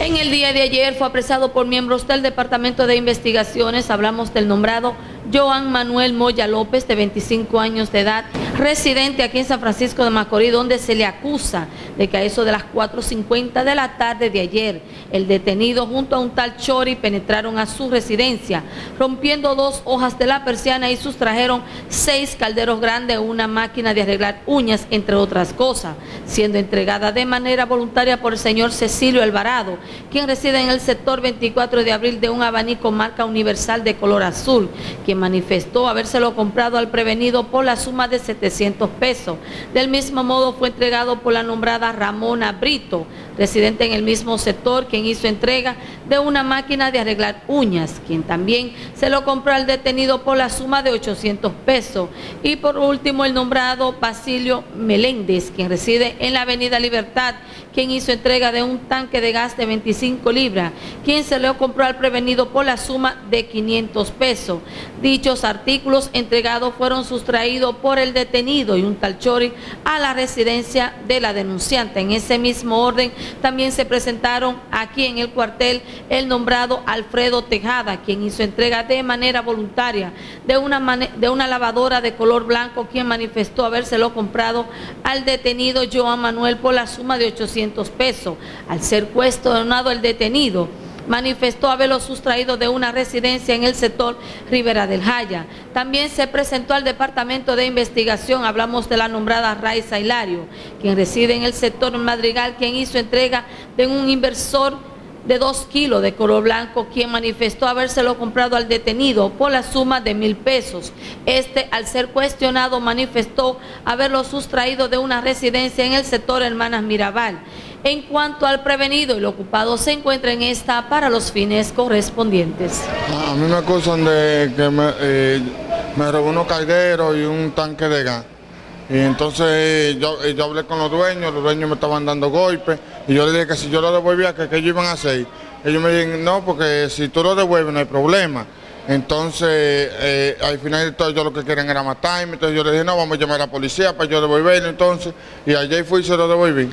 En el día de ayer fue apresado por miembros del Departamento de Investigaciones, hablamos del nombrado Joan Manuel Moya López, de 25 años de edad, residente aquí en San Francisco de Macorís, donde se le acusa de que a eso de las 4.50 de la tarde de ayer, el detenido junto a un tal Chori penetraron a su residencia, rompiendo dos hojas de la persiana y sustrajeron seis calderos grandes, una máquina de arreglar uñas, entre otras cosas, siendo entregada de manera voluntaria por el señor Cecilio Alvarado, quien reside en el sector 24 de abril de un abanico marca universal de color azul, quien manifestó habérselo comprado al prevenido por la suma de 700 pesos. Del mismo modo fue entregado por la nombrada Ramona Brito, residente en el mismo sector, quien hizo entrega de una máquina de arreglar uñas, quien también se lo compró al detenido por la suma de 800 pesos. Y por último el nombrado Basilio Meléndez, quien reside en la avenida Libertad, quien hizo entrega de un tanque de gas de 25 libras, quien se lo compró al prevenido por la suma de 500 pesos. Dichos artículos entregados fueron sustraídos por el detenido y un tal Chori a la residencia de la denunciante. En ese mismo orden también se presentaron aquí en el cuartel el nombrado Alfredo Tejada, quien hizo entrega de manera voluntaria de una, lavadora de color blanco, quien manifestó habérselo comprado al detenido Joan Manuel por la suma de 800 pesos. Al ser cuestionado el detenido, manifestó haberlo sustraído de una residencia en el sector Rivera del Jaya. También se presentó al Departamento de Investigación, hablamos de la nombrada Raiza Hilario, quien reside en el sector Madrigal, quien hizo entrega de un inversor de dos kilos de color blanco, quien manifestó habérselo comprado al detenido por la suma de mil pesos. Este, al ser cuestionado, manifestó haberlo sustraído de una residencia en el sector Hermanas Mirabal. En cuanto al prevenido, el ocupado se encuentra en esta para los fines correspondientes. A mí me acusan de que me, eh, me robó unos calderos y un tanque de gas. Y entonces yo, yo, hablé con los dueños, los dueños me estaban dando golpes y yo le dije que si yo lo devolvía, que, que ellos iban a hacer. Ellos me dijeron, no, porque si tú lo devuelves no hay problema. Entonces, eh, al final de todo, yo lo que querían era matarme. Entonces yo le dije, no, vamos a llamar a la policía para yo devolverlo entonces. Y allí fui y se lo devolví.